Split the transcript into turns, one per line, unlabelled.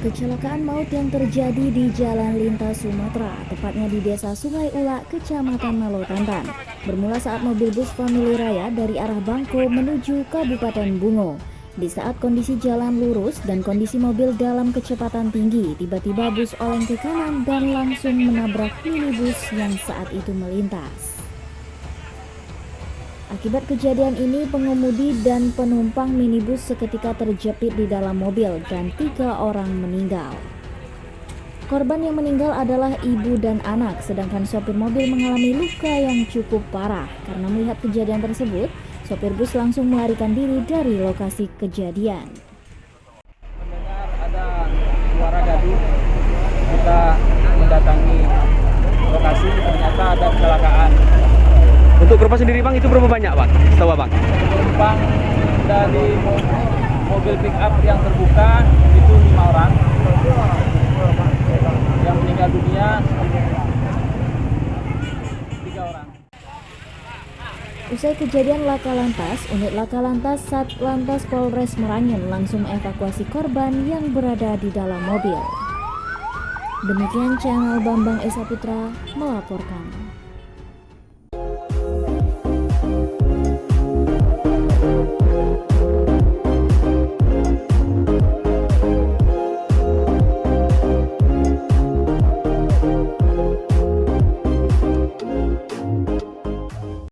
Kecelakaan maut yang terjadi di Jalan Lintas Sumatera, tepatnya di Desa Sungai Ula, Kecamatan Malotantan, bermula saat mobil bus Family Raya dari arah Bangko menuju Kabupaten Bungo. Di saat kondisi jalan lurus dan kondisi mobil dalam kecepatan tinggi, tiba-tiba bus oleng ke kanan dan langsung menabrak minibus yang saat itu melintas. Akibat kejadian ini, pengemudi dan penumpang minibus seketika terjepit di dalam mobil dan tiga orang meninggal. Korban yang meninggal adalah ibu dan anak, sedangkan sopir mobil mengalami luka yang cukup parah. Karena melihat kejadian tersebut, sopir bus langsung melarikan diri dari lokasi kejadian.
Korban sendiri bang itu berapa banyak bang? Setahu bang?
Penumpang dari mo- mobil pick up yang terbuka itu lima orang. Yang meninggal dunia tiga orang.
Usai kejadian laka lantas, unit laka lantas Satlantas Polres Merangin langsung evakuasi korban yang berada di dalam mobil. Demikian channel Bambang Esa Putra melaporkan.